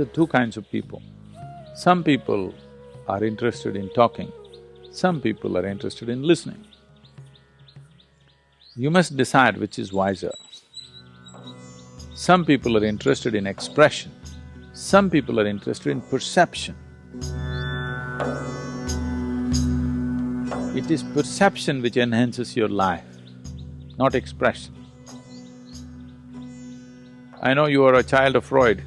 There are two kinds of people. Some people are interested in talking, some people are interested in listening. You must decide which is wiser. Some people are interested in expression, some people are interested in perception. It is perception which enhances your life, not expression. I know you are a child of Freud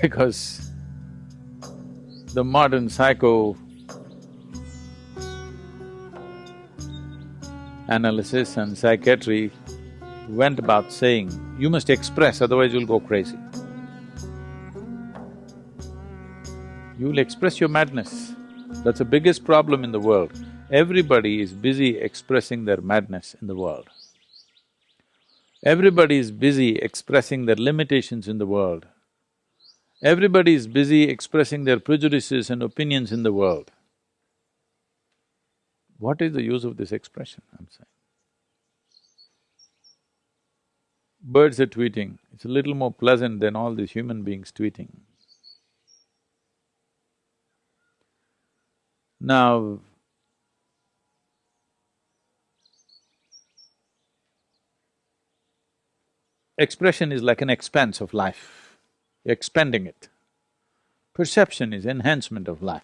because the modern psycho analysis and psychiatry went about saying, you must express, otherwise you'll go crazy. You'll express your madness. That's the biggest problem in the world. Everybody is busy expressing their madness in the world. Everybody is busy expressing their limitations in the world. Everybody is busy expressing their prejudices and opinions in the world. What is the use of this expression, I'm saying? Birds are tweeting, it's a little more pleasant than all these human beings tweeting. Now, expression is like an expanse of life, expanding it. Perception is enhancement of life.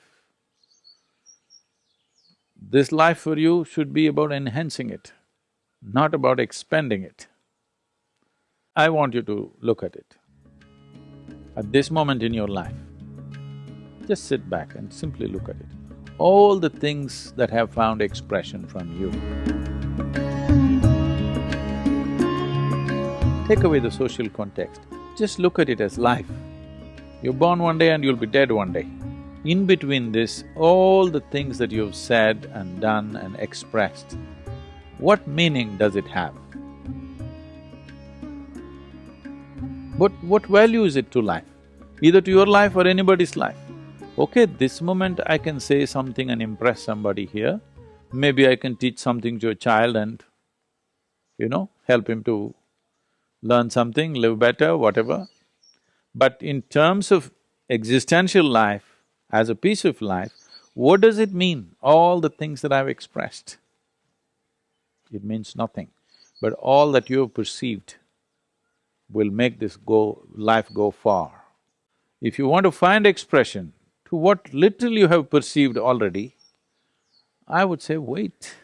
This life for you should be about enhancing it, not about expanding it. I want you to look at it. At this moment in your life, just sit back and simply look at it. All the things that have found expression from you. Take away the social context, just look at it as life. You're born one day and you'll be dead one day. In between this, all the things that you've said and done and expressed, what meaning does it have? What… what value is it to life? Either to your life or anybody's life. Okay, this moment I can say something and impress somebody here, maybe I can teach something to a child and, you know, help him to learn something, live better, whatever. But in terms of existential life, as a piece of life, what does it mean, all the things that I've expressed? It means nothing, but all that you have perceived will make this go… life go far. If you want to find expression to what little you have perceived already, I would say wait.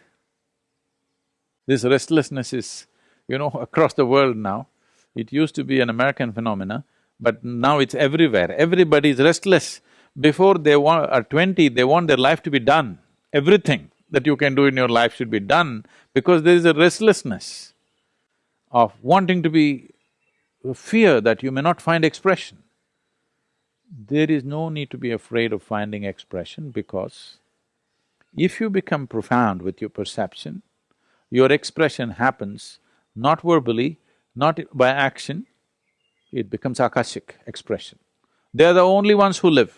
This restlessness is, you know, across the world now. It used to be an American phenomena, but now it's everywhere. Everybody is restless. Before they are twenty, they want their life to be done. Everything that you can do in your life should be done because there is a restlessness of wanting to be uh, fear that you may not find expression. There is no need to be afraid of finding expression because if you become profound with your perception, your expression happens not verbally, not by action, it becomes akashic expression. They're the only ones who live.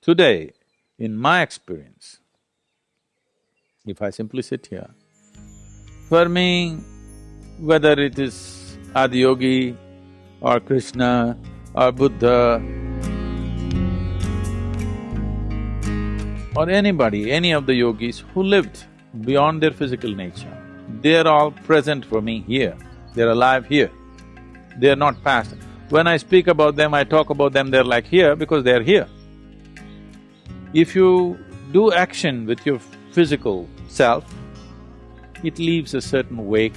Today, in my experience, if I simply sit here, for me, whether it is Adiyogi or Krishna or Buddha or anybody, any of the yogis who lived beyond their physical nature, they're all present for me here, they're alive here. They're not past. When I speak about them, I talk about them, they're like here because they're here. If you do action with your physical self, it leaves a certain wake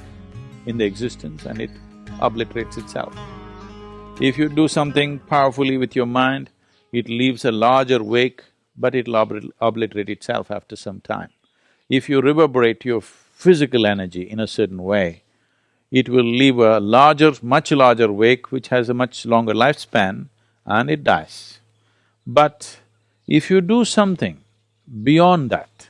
in the existence and it obliterates itself. If you do something powerfully with your mind, it leaves a larger wake, but it'll obliterate itself after some time. If you reverberate your physical energy in a certain way, it will leave a larger, much larger wake which has a much longer lifespan and it dies. But if you do something beyond that,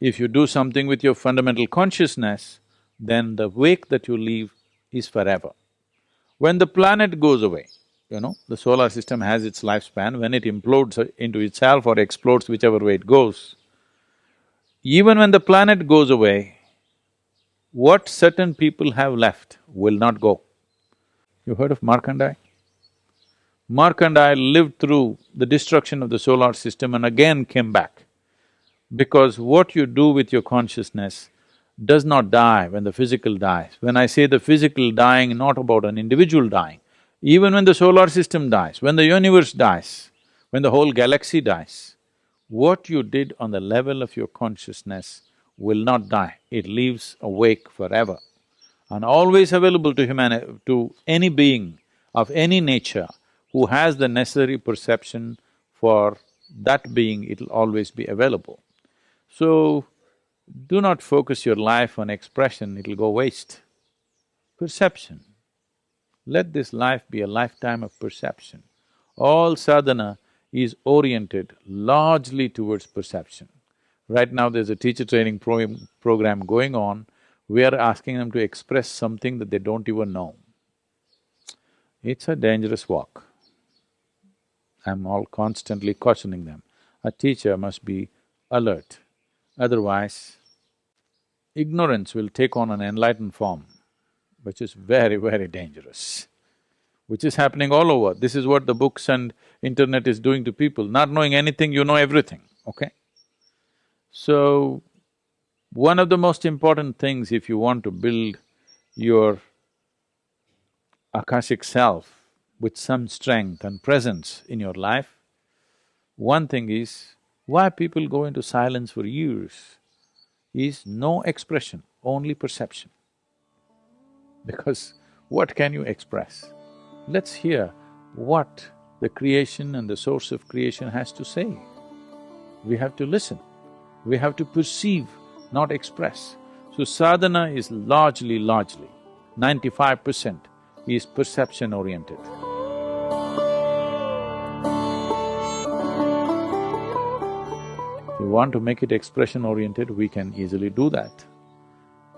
if you do something with your fundamental consciousness, then the wake that you leave is forever. When the planet goes away, you know, the solar system has its lifespan, when it implodes into itself or explodes whichever way it goes, even when the planet goes away, what certain people have left will not go. You heard of Markandeya? Markandeya lived through the destruction of the solar system and again came back. Because what you do with your consciousness does not die when the physical dies. When I say the physical dying, not about an individual dying, even when the solar system dies, when the universe dies, when the whole galaxy dies, what you did on the level of your consciousness will not die, it lives awake forever and always available to to any being of any nature who has the necessary perception for that being, it'll always be available. So, do not focus your life on expression, it'll go waste. Perception. Let this life be a lifetime of perception. All sadhana is oriented largely towards perception. Right now there's a teacher training pro program going on, we are asking them to express something that they don't even know. It's a dangerous walk. I'm all constantly cautioning them. A teacher must be alert, otherwise ignorance will take on an enlightened form, which is very, very dangerous, which is happening all over. This is what the books and internet is doing to people. Not knowing anything, you know everything, okay? So, one of the most important things if you want to build your Akashic self with some strength and presence in your life, one thing is, why people go into silence for years is no expression, only perception. Because what can you express? Let's hear what the creation and the source of creation has to say. We have to listen, we have to perceive, not express. So sadhana is largely, largely, ninety-five percent is perception-oriented. If you want to make it expression-oriented, we can easily do that.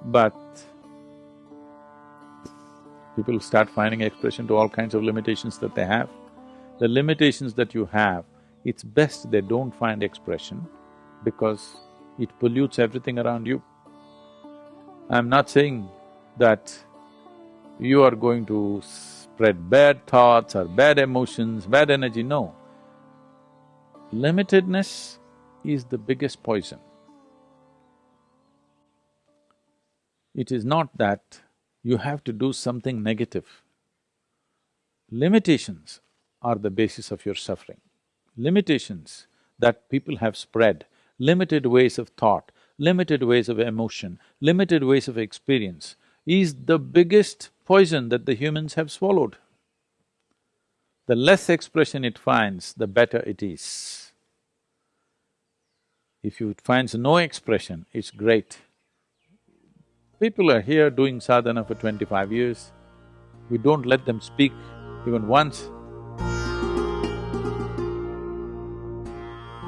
But people start finding expression to all kinds of limitations that they have. The limitations that you have, it's best they don't find expression because it pollutes everything around you. I'm not saying that you are going to spread bad thoughts or bad emotions, bad energy, no. Limitedness is the biggest poison. It is not that you have to do something negative. Limitations are the basis of your suffering. Limitations that people have spread, limited ways of thought, limited ways of emotion, limited ways of experience, is the biggest poison that the humans have swallowed. The less expression it finds, the better it is. If it finds no expression, it's great. People are here doing sadhana for twenty-five years, we don't let them speak even once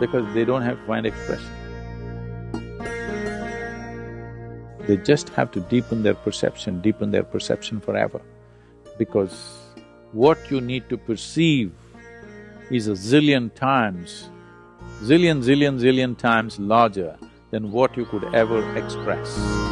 because they don't have to find expression. They just have to deepen their perception, deepen their perception forever. Because what you need to perceive is a zillion times, zillion, zillion, zillion times larger than what you could ever express.